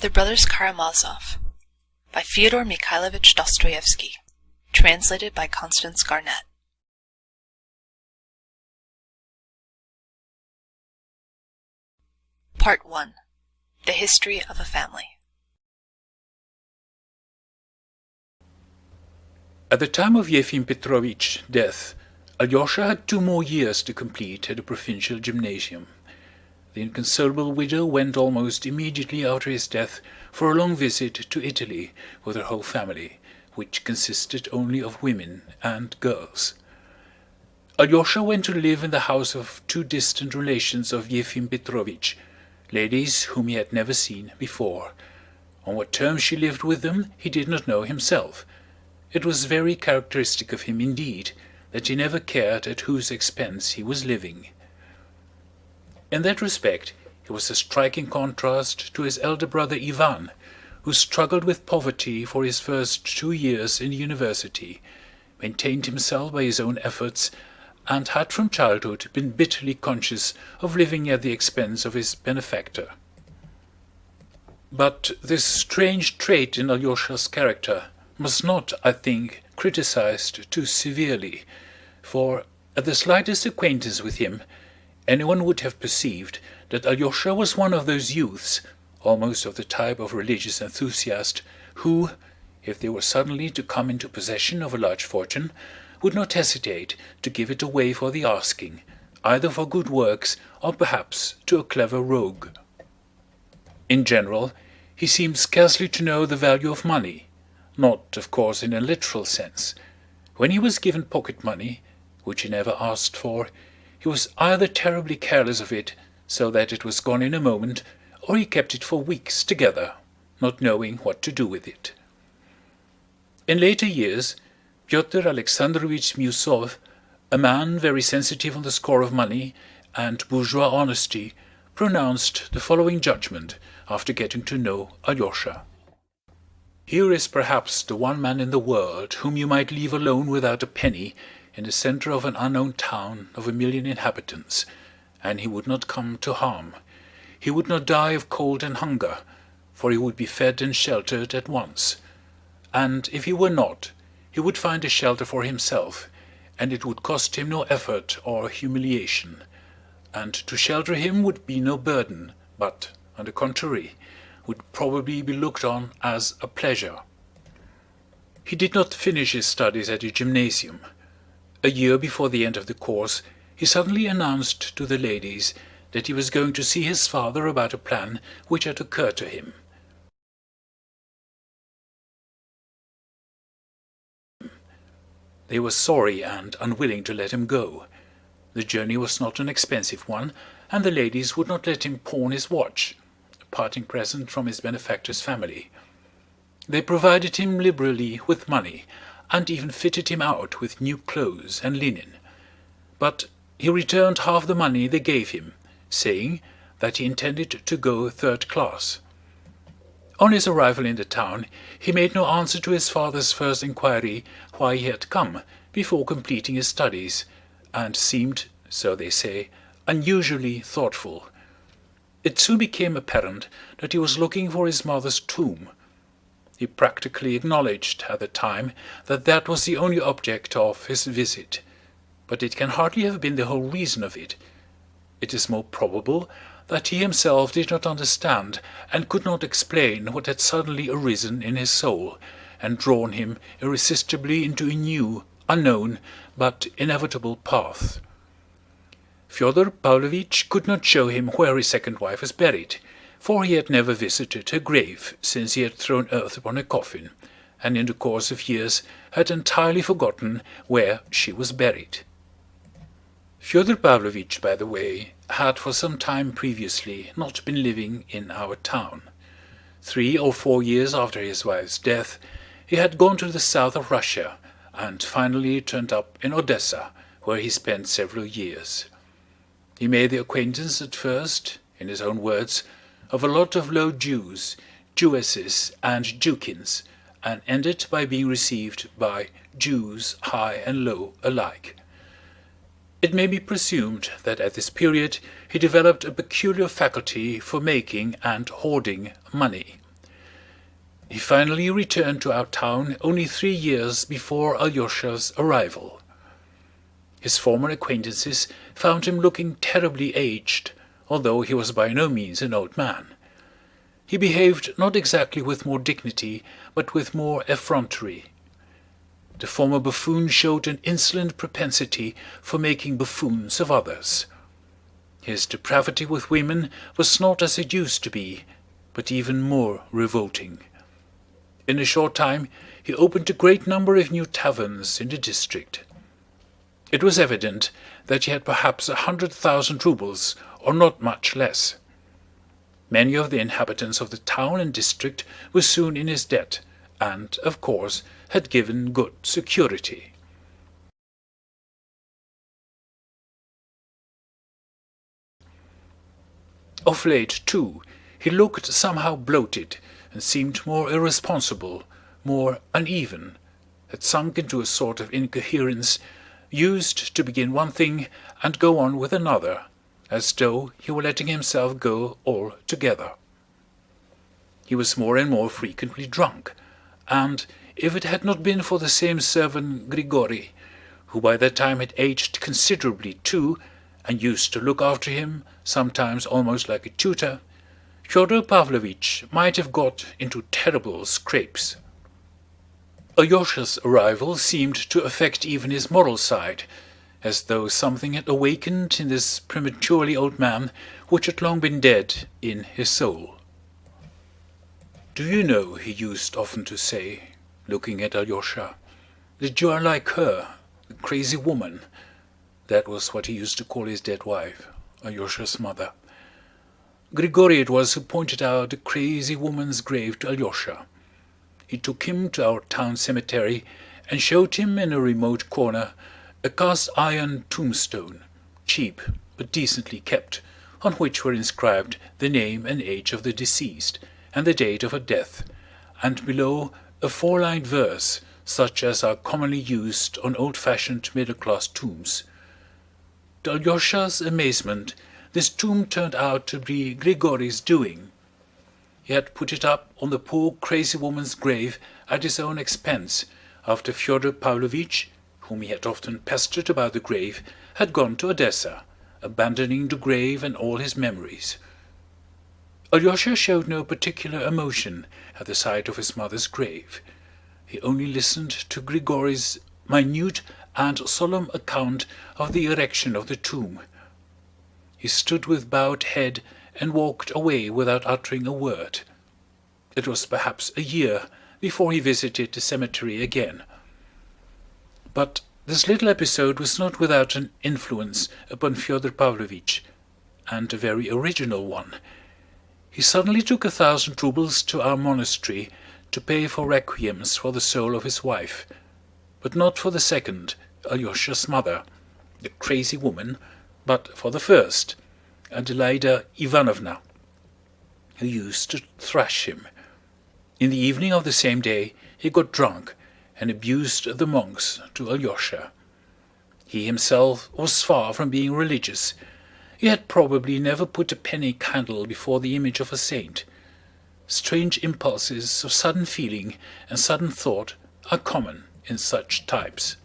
The Brothers Karamazov by Fyodor Mikhailovich Dostoevsky. Translated by Constance Garnett. Part 1 The History of a Family. At the time of Yefim Petrovitch's death, Alyosha had two more years to complete at the provincial gymnasium. The inconsolable widow went almost immediately after his death for a long visit to Italy with her whole family, which consisted only of women and girls. Alyosha went to live in the house of two distant relations of Yefim Petrovitch, ladies whom he had never seen before. On what terms she lived with them he did not know himself. It was very characteristic of him indeed that he never cared at whose expense he was living. In that respect he was a striking contrast to his elder brother Ivan, who struggled with poverty for his first two years in the university, maintained himself by his own efforts, and had from childhood been bitterly conscious of living at the expense of his benefactor. But this strange trait in Alyosha's character must not, I think, criticized too severely, for at the slightest acquaintance with him anyone would have perceived that Alyosha was one of those youths, almost of the type of religious enthusiast, who, if they were suddenly to come into possession of a large fortune, would not hesitate to give it away for the asking, either for good works or perhaps to a clever rogue. In general, he seemed scarcely to know the value of money, not, of course, in a literal sense. When he was given pocket money, which he never asked for, he was either terribly careless of it, so that it was gone in a moment, or he kept it for weeks together, not knowing what to do with it. In later years Pyotr Alexandrovitch Miusov, a man very sensitive on the score of money and bourgeois honesty, pronounced the following judgment after getting to know Alyosha. Here is perhaps the one man in the world whom you might leave alone without a penny in the center of an unknown town of a million inhabitants, and he would not come to harm. He would not die of cold and hunger, for he would be fed and sheltered at once. And if he were not, he would find a shelter for himself, and it would cost him no effort or humiliation. And to shelter him would be no burden, but, on the contrary, would probably be looked on as a pleasure. He did not finish his studies at the gymnasium. A year before the end of the course he suddenly announced to the ladies that he was going to see his father about a plan which had occurred to him. They were sorry and unwilling to let him go. The journey was not an expensive one, and the ladies would not let him pawn his watch, a parting present from his benefactor's family. They provided him liberally with money, and even fitted him out with new clothes and linen. But he returned half the money they gave him, saying that he intended to go third class. On his arrival in the town he made no answer to his father's first inquiry why he had come before completing his studies, and seemed, so they say, unusually thoughtful. It soon became apparent that he was looking for his mother's tomb, he practically acknowledged at the time that that was the only object of his visit, but it can hardly have been the whole reason of it. It is more probable that he himself did not understand and could not explain what had suddenly arisen in his soul and drawn him irresistibly into a new, unknown, but inevitable path. Fyodor Pavlovitch could not show him where his second wife was buried for he had never visited her grave since he had thrown earth upon her coffin, and in the course of years had entirely forgotten where she was buried. Fyodor Pavlovitch, by the way, had for some time previously not been living in our town. Three or four years after his wife's death he had gone to the south of Russia and finally turned up in Odessa, where he spent several years. He made the acquaintance at first, in his own words, of a lot of low Jews, Jewesses and Jewkins, and ended by being received by Jews high and low alike. It may be presumed that at this period he developed a peculiar faculty for making and hoarding money. He finally returned to our town only three years before Alyosha's arrival. His former acquaintances found him looking terribly aged, although he was by no means an old man. He behaved not exactly with more dignity but with more effrontery. The former buffoon showed an insolent propensity for making buffoons of others. His depravity with women was not as it used to be, but even more revolting. In a short time he opened a great number of new taverns in the district. It was evident that he had perhaps a hundred thousand roubles or not much less. Many of the inhabitants of the town and district were soon in his debt and, of course, had given good security. Of late, too, he looked somehow bloated and seemed more irresponsible, more uneven, had sunk into a sort of incoherence, used to begin one thing and go on with another, as though he were letting himself go altogether. He was more and more frequently drunk, and if it had not been for the same servant Grigory, who by that time had aged considerably too, and used to look after him, sometimes almost like a tutor, Fyodor Pavlovitch might have got into terrible scrapes. Alyosha's arrival seemed to affect even his moral side, as though something had awakened in this prematurely old man which had long been dead in his soul. "Do you know," he used often to say, looking at Alyosha, "that you are like her, the crazy woman?" That was what he used to call his dead wife, Alyosha's mother. Grigóry it was who pointed out the crazy woman's grave to Alyosha. He took him to our town cemetery and showed him in a remote corner a cast iron tombstone, cheap but decently kept, on which were inscribed the name and age of the deceased and the date of her death, and below a four-lined verse such as are commonly used on old-fashioned middle-class tombs. To Alyosha's amazement this tomb turned out to be Grigory's doing. He had put it up on the poor crazy woman's grave at his own expense after Fyodor Pavlovitch, whom he had often pestered about the grave, had gone to Odessa, abandoning the grave and all his memories. Alyosha showed no particular emotion at the sight of his mother's grave. He only listened to Grigory's minute and solemn account of the erection of the tomb he stood with bowed head and walked away without uttering a word. It was perhaps a year before he visited the cemetery again. But this little episode was not without an influence upon Fyodor Pavlovitch, and a very original one. He suddenly took a thousand roubles to our monastery to pay for requiems for the soul of his wife, but not for the second, Alyosha's mother, the crazy woman but for the first, Adelaida Ivanovna, who used to thrash him. In the evening of the same day he got drunk and abused the monks to Alyosha. He himself was far from being religious. He had probably never put a penny candle before the image of a saint. Strange impulses of sudden feeling and sudden thought are common in such types.